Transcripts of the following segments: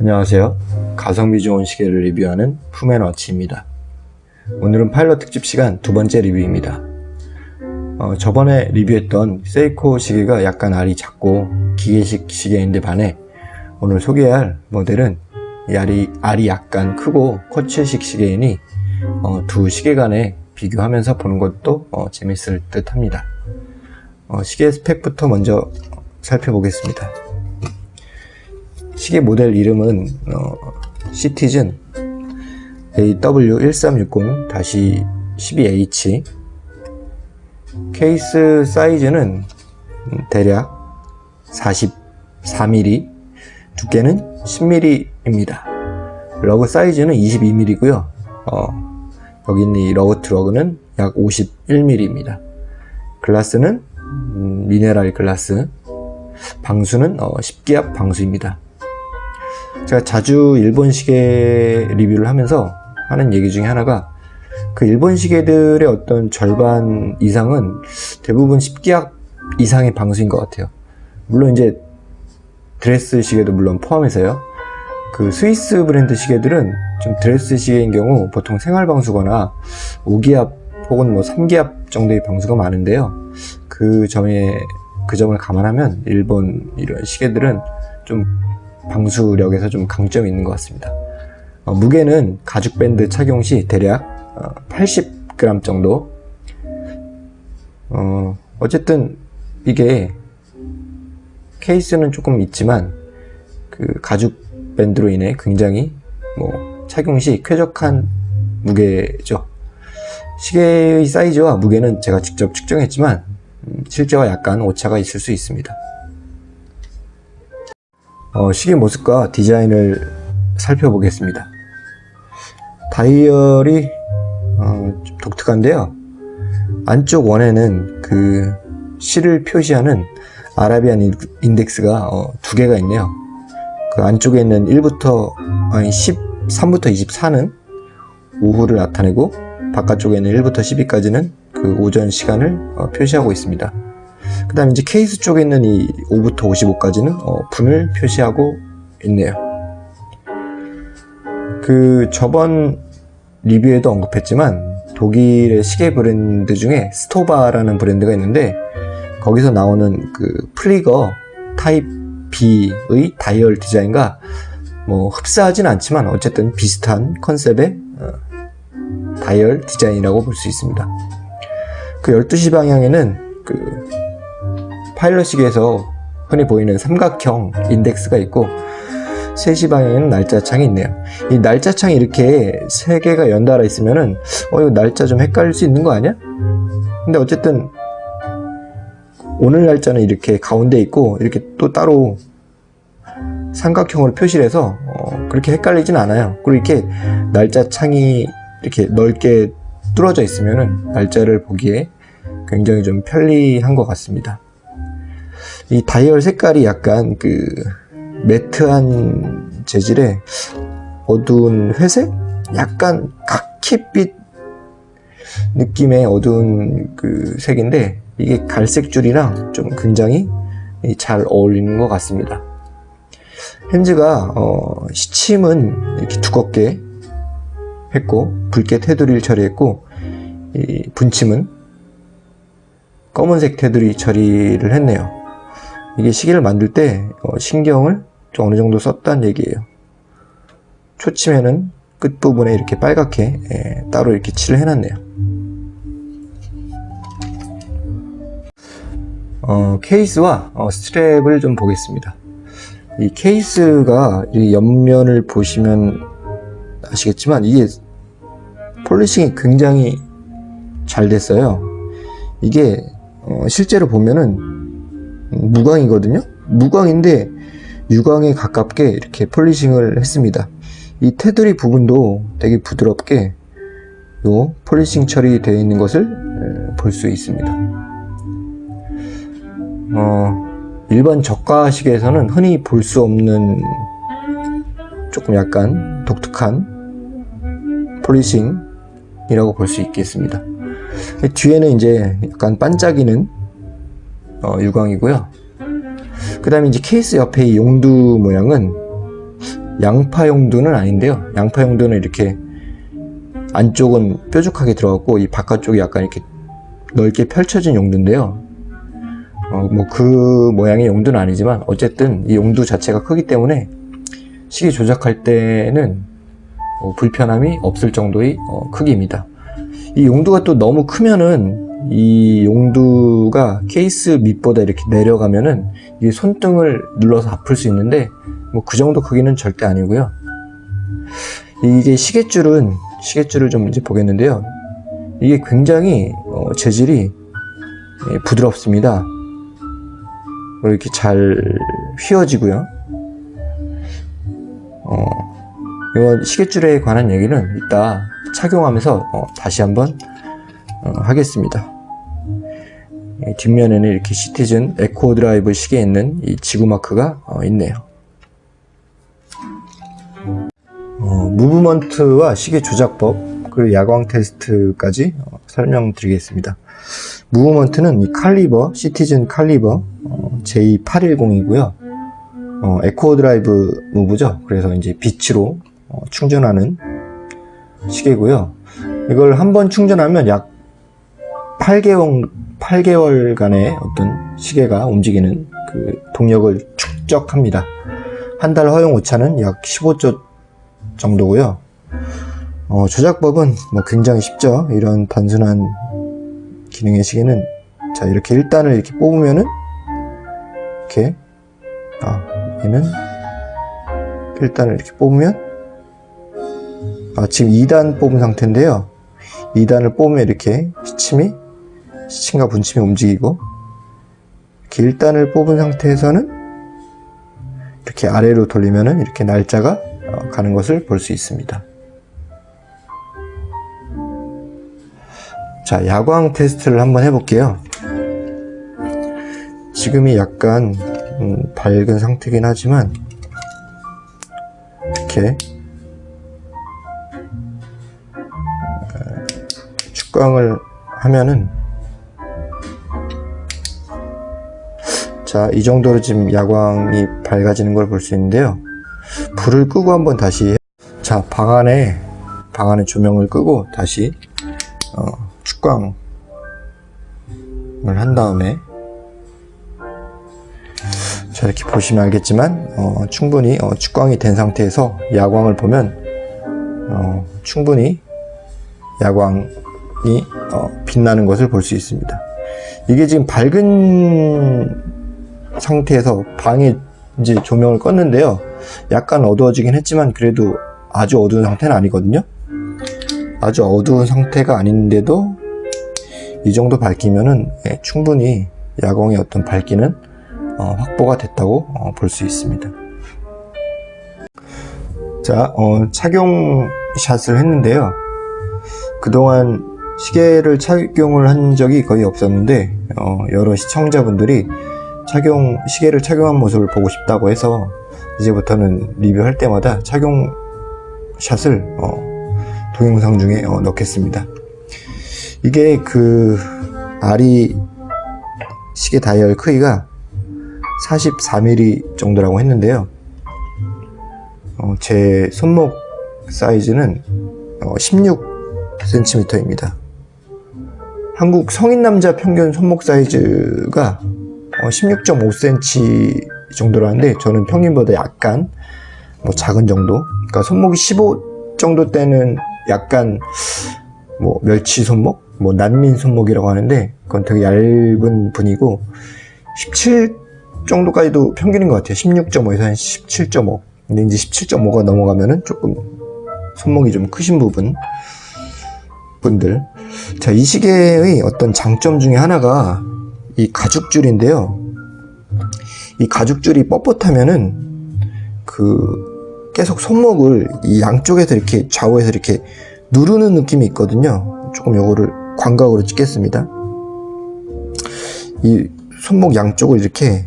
안녕하세요. 가성비 좋은 시계를 리뷰하는 푸맨워치입니다. 오늘은 파일럿 특집 시간 두 번째 리뷰입니다. 어, 저번에 리뷰했던 세이코 시계가 약간 알이 작고 기계식 시계인데 반해 오늘 소개할 모델은 알이, 알이 약간 크고 쿼츠식 시계이니 어, 두 시계 간에 비교하면서 보는 것도 어, 재밌을 듯 합니다. 어, 시계 스펙부터 먼저 살펴보겠습니다. 시계 모델 이름은 어, 시티즌. AW1360-12H 케이스 사이즈는 대략 44mm 두께는 10mm입니다. lug 사이즈는 22mm고요. 어, 여기 있는 이 lug to lug는 약 51mm입니다. 글라스는 음, mineral glass. 방수는 어, 10기압 방수입니다 제가 자주 일본 시계 리뷰를 하면서 하는 얘기 중에 하나가 그 일본 시계들의 어떤 절반 이상은 대부분 10기압 이상의 방수인 것 같아요. 물론 이제 드레스 시계도 물론 포함해서요. 그 스위스 브랜드 시계들은 좀 드레스 시계인 경우 보통 생활 방수거나 5기압 혹은 뭐 3기압 정도의 방수가 많은데요. 그 점에 그 점을 감안하면 일본 이런 시계들은 좀 방수력에서 좀 강점이 있는 것 같습니다. 어, 무게는 가죽 밴드 착용 시 대략 어, 80g 정도. 어, 어쨌든 이게 케이스는 조금 있지만 그 가죽 밴드로 인해 굉장히 뭐 착용 시 쾌적한 무게죠. 시계의 사이즈와 무게는 제가 직접 측정했지만 음, 실제와 약간 오차가 있을 수 있습니다 어, 시계 모습과 디자인을 살펴보겠습니다. 다이얼이 어, 좀 독특한데요. 안쪽 원에는 그 실을 표시하는 아라비안 인덱스가 어, 두 개가 있네요. 그 안쪽에 있는 1부터 아니 13부터 24는 오후를 나타내고 바깥쪽에 있는 1부터 12까지는 그 오전 시간을 어, 표시하고 있습니다. 그 다음에 이제 케이스 쪽에 있는 이 5부터 55까지는 어, 분을 표시하고 있네요. 그 저번 리뷰에도 언급했지만 독일의 시계 브랜드 중에 스토바라는 브랜드가 있는데 거기서 나오는 그 Flieger type B의 다이얼 디자인과 뭐 흡사하진 않지만 어쨌든 비슷한 컨셉의 어, 다이얼 디자인이라고 볼 수 있습니다. 그 12시 방향에는 그 파일럿 시계에서 흔히 보이는 삼각형 인덱스가 있고 3시 방향에는 날짜 창이 있네요. 이 날짜 창이 이렇게 세 개가 연달아 있으면은 어 이거 날짜 좀 헷갈릴 수 있는 거 아니야? 근데 어쨌든 오늘 날짜는 이렇게 가운데 있고 이렇게 또 따로 삼각형으로 표시를 해서 어 그렇게 헷갈리진 않아요. 그리고 이렇게 날짜 창이 이렇게 넓게 뚫어져 있으면은 날짜를 보기에 굉장히 좀 편리한 것 같습니다 이 다이얼 색깔이 약간 그 매트한 재질의 어두운 회색? 약간 카키빛 느낌의 어두운 그 색인데 이게 갈색 줄이랑 좀 굉장히 잘 어울리는 것 같습니다 핸즈가 어, 시침은 이렇게 두껍게 했고 붉게 테두리를 처리했고 분침은 검은색 테두리 처리를 했네요 이게 시계를 만들 때 어, 신경을 좀 어느 정도 썼다는 얘기예요. 초침에는 끝부분에 이렇게 빨갛게 예, 따로 이렇게 칠을 해놨네요. 어, 케이스와 어, strap을 좀 보겠습니다. 이 케이스가 이 옆면을 보시면 아시겠지만 이게 polishing이 굉장히 잘 됐어요. 이게 어, 실제로 보면은 무광이거든요? 무광인데 유광에 가깝게 이렇게 polishing을 했습니다. 이 테두리 부분도 되게 부드럽게 요 polishing 처리되어 있는 것을 볼 수 있습니다. 어, 일반 저가 시계에서는 흔히 볼 수 없는 조금 약간 독특한 polishing이라고 볼 수 있겠습니다. 뒤에는 이제 약간 반짝이는 어, 유광이고요 그 다음에 이제 케이스 옆에 이 용두 모양은 양파 용두는 아닌데요. 양파 용두는 이렇게 안쪽은 뾰족하게 들어갔고 이 바깥쪽이 약간 이렇게 넓게 펼쳐진 용두인데요. 어, 뭐 그 모양의 용두는 아니지만 어쨌든 이 용두 자체가 크기 때문에 시계 조작할 때는 어, 불편함이 없을 정도의 어, 크기입니다. 이 용두가 또 너무 크면은 이 용두가 케이스 밑보다 이렇게 내려가면은 이게 손등을 눌러서 아플 수 있는데 뭐 그 정도 크기는 절대 아니고요. 이게 시계줄은 시계줄을 좀 이제 보겠는데요. 이게 굉장히 어, 재질이 예, 부드럽습니다. 이렇게 잘 휘어지고요. 어, 이건 시계줄에 관한 얘기는 이따 착용하면서 어, 다시 한번 어, 하겠습니다. 이 뒷면에는 이렇게 시티즌 에코 드라이브 시계에 있는 이 지구 마크가 어, 있네요. 어, movement와 시계 조작법 그리고 야광 테스트까지 어, 설명드리겠습니다. movement는 이 caliber 시티즌 caliber 어, J810이고요. 어, 에코 드라이브 move죠. 그래서 이제 빛으로 어, 충전하는 시계고요. 이걸 한 번 충전하면 약 8개월 8개월간의 어떤 시계가 움직이는 그 동력을 축적합니다. 한 달 허용 오차는 약 15초 정도고요. 어, 조작법은 뭐 굉장히 쉽죠. 이런 단순한 기능의 시계는 자 이렇게 1단을 이렇게 뽑으면은 이렇게 아 얘는 1단을 이렇게 뽑으면 아 지금 2단 뽑은 상태인데요 2단을 뽑으면 이렇게 시침이 시침과 분침이 움직이고 1단을 뽑은 상태에서는 이렇게 아래로 돌리면은 이렇게 날짜가 어, 가는 것을 볼 수 있습니다 자, 야광 테스트를 한번 해볼게요. 지금이 약간 음, 밝은 상태긴 하지만 이렇게 어, 축광을 하면은 자, 이 정도로 지금 야광이 밝아지는 걸 볼 수 있는데요. 불을 끄고 한번 다시 자, 방 안에 방 안에 조명을 끄고 다시 어, 축광을 한 다음에. 자 이렇게 보시면 알겠지만 어, 충분히 어, 축광이 된 상태에서 야광을 보면 어, 충분히 야광이 어, 빛나는 것을 볼 수 있습니다. 이게 지금 밝은 상태에서 방에 이제 조명을 껐는데요 약간 어두워지긴 했지만 그래도 아주 어두운 상태는 아니거든요 아주 어두운 상태가 아닌데도 이 정도 밝기면은 예, 충분히 야광의 어떤 밝기는 어, 확보가 됐다고 어, 볼수 있습니다. 자, 어, 착용 샷을 했는데요. 그동안 시계를 착용을 한 적이 거의 없었는데 어, 여러 시청자분들이 착용 시계를 착용한 모습을 보고 싶다고 해서 이제부터는 리뷰할 때마다 착용 샷을 어, 동영상 중에 어, 넣겠습니다. 이게 그 아리 시계 다이얼 크기가 44mm 정도라고 했는데요. 어, 제 손목 사이즈는 어, 16cm입니다. 한국 성인 남자 평균 손목 사이즈가 어, 16.5cm 정도라는데 저는 평균보다 약간 뭐 작은 정도. 그러니까 손목이 15 정도 때는 약간 뭐 멸치 손목, 뭐 난민 손목이라고 하는데 그건 되게 얇은 분이고 17 정도까지도 평균인 것 같아요. 16.5에서 한 17.5. 근데 이제 17.5가 넘어가면은 조금 손목이 좀 크신 부분 분들. 자, 이 시계의 어떤 장점 중에 하나가 이 가죽줄인데요. 이 가죽줄이 뻣뻣하면은 그 계속 손목을 이 양쪽에서 이렇게 좌우에서 이렇게 누르는 느낌이 있거든요. 조금 요거를 광각으로 찍겠습니다. 이 손목 양쪽을 이렇게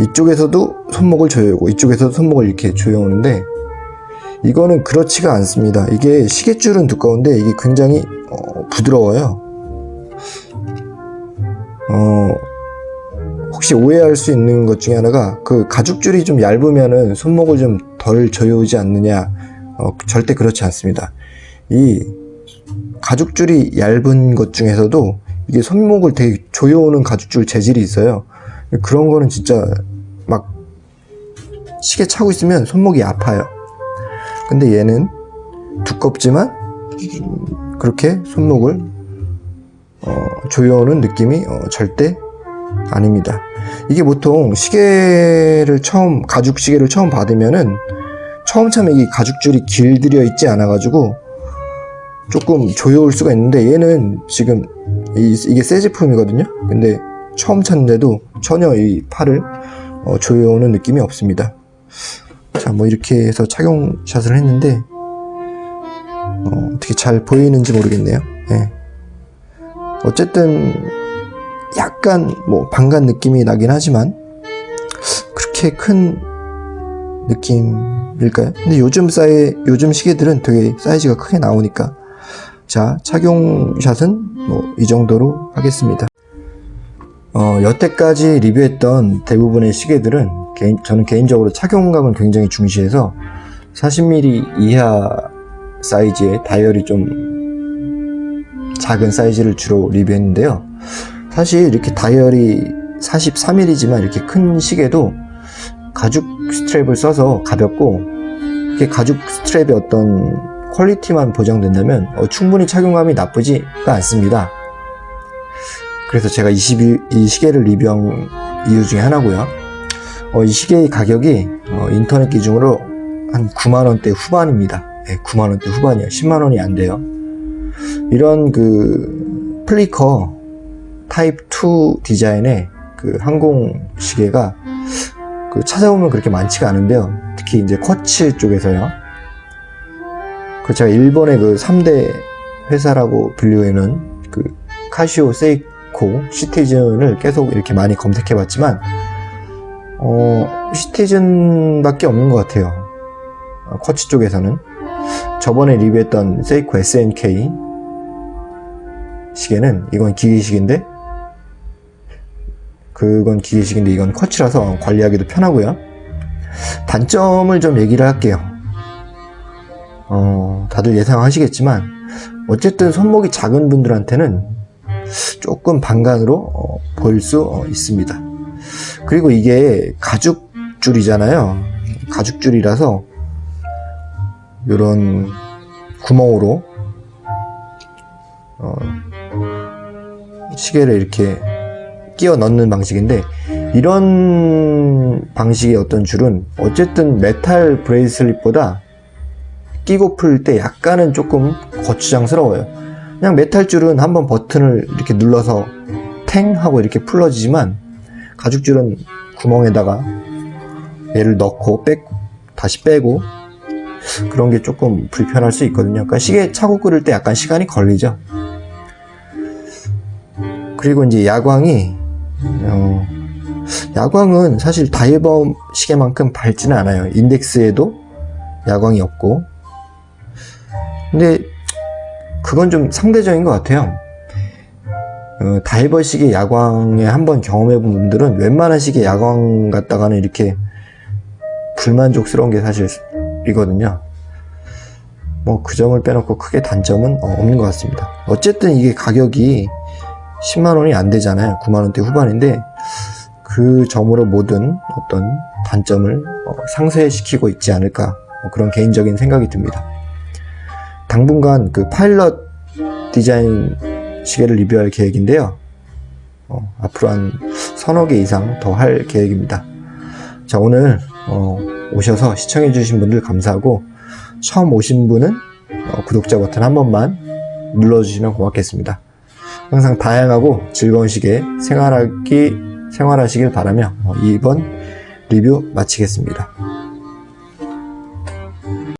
이쪽에서도 손목을 조여오고 이쪽에서도 손목을 이렇게 조여오는데 이거는 그렇지가 않습니다. 이게 시계줄은 두꺼운데 이게 굉장히 어, 부드러워요. 어, 혹시 오해할 수 있는 것 중에 하나가 그 가죽줄이 좀 얇으면은 손목을 좀 덜 조여오지 않느냐. 어, 절대 그렇지 않습니다. 이 가죽줄이 얇은 것 중에서도 이게 손목을 되게 조여오는 가죽줄 재질이 있어요. 그런 거는 진짜 막 시계 차고 있으면 손목이 아파요. 근데 얘는 두껍지만 음, 그렇게 손목을 어, 조여오는 느낌이 어, 절대 아닙니다. 이게 보통 시계를 처음 가죽 시계를 처음 받으면은 처음 참에 이 가죽줄이 길들여 있지 않아 가지고 조금 조여올 수가 있는데 얘는 지금 이, 이게 새 제품이거든요. 근데 처음 찾는데도 전혀 이 팔을 어, 조여오는 느낌이 없습니다. 자, 뭐 이렇게 해서 착용샷을 했는데 어, 어떻게 잘 보이는지 모르겠네요. 예. 어쨌든 약간 뭐 방간 느낌이 나긴 하지만 그렇게 큰 느낌일까요? 근데 요즘 사이 요즘 시계들은 되게 사이즈가 크게 나오니까 자 착용샷은 뭐 이 정도로 하겠습니다. 어, 여태까지 리뷰했던 대부분의 시계들은 개인, 저는 개인적으로 착용감을 굉장히 중시해서 40mm 이하 사이즈의 다이얼이 좀 작은 사이즈를 주로 리뷰했는데요. 사실 이렇게 다이얼이 43mm지만 이렇게 큰 시계도 가죽 strap을 써서 가볍고 이렇게 가죽 strap의 어떤 quality만 보장된다면 어, 충분히 착용감이 나쁘지가 않습니다. 그래서 제가 21, 이 시계를 리뷰한 이유 중에 하나고요. 어, 이 시계의 가격이 어, 인터넷 기준으로 한 9만원대 후반입니다. 네, 9만원대 후반이에요. 10만원이 안 돼요. 이런 그 Flieger type B 디자인의 그 항공 시계가 그 찾아보면 그렇게 많지가 않은데요. 특히 이제 쿼츠 쪽에서요. 그 제가 일본의 그 3대 회사라고 불리우는 그 카시오, 세이코, 시티즌을 계속 이렇게 많이 검색해 봤지만 어, 시티즌밖에 없는 것 같아요. 어, 쿼츠 쪽에서는 저번에 리뷰했던 세이코 SNK 시계는 이건 기계식인데 그건 기계식인데 이건 쿼츠라서 관리하기도 편하고요. 단점을 좀 얘기를 할게요. 어, 다들 예상하시겠지만 어쨌든 손목이 작은 분들한테는 조금 반간으로 어, 보일 수 어, 있습니다. 그리고 이게 가죽줄이잖아요. 가죽줄이라서 이런 구멍으로 어, 시계를 이렇게 끼워 넣는 방식인데 이런 방식의 어떤 줄은 어쨌든 메탈 bracelet보다 끼고 풀 때 약간은 조금 거추장스러워요. 그냥 메탈 줄은 한번 버튼을 이렇게 눌러서 탱 하고 이렇게 풀어지지만 가죽줄은 구멍에다가 얘를 넣고 빼 다시 빼고 그런 게 조금 불편할 수 있거든요. 그러니까 시계 차고 끓을 때 약간 시간이 걸리죠 그리고 이제 야광이 어, 야광은 사실 다이범 시계만큼 밝지는 않아요. 인덱스에도 야광이 없고. 근데 그건 좀 상대적인 것 같아요. 어, 다이버 시계 야광에 한번 경험해 본 분들은 웬만한 시계 야광 갖다가는 이렇게 불만족스러운 게 사실이거든요. 뭐 그 점을 빼놓고 크게 단점은 어, 없는 것 같습니다. 어쨌든 이게 가격이 10만원이 안 되잖아요. 9만원대 후반인데 그 점으로 모든 어떤 단점을 어, 상쇄시키고 있지 않을까 뭐 그런 개인적인 생각이 듭니다. 당분간 그 파일럿 디자인 시계를 리뷰할 계획인데요. 어, 앞으로 한 서너 개 이상 더 할 계획입니다. 자 오늘 어, 오셔서 시청해 주신 분들 감사하고 처음 오신 분은 어, 구독자 버튼 한 번만 눌러주시면 고맙겠습니다 항상 다양하고 즐거운 시계 생활하기 생활하시길 바라며 어, 이번 리뷰 마치겠습니다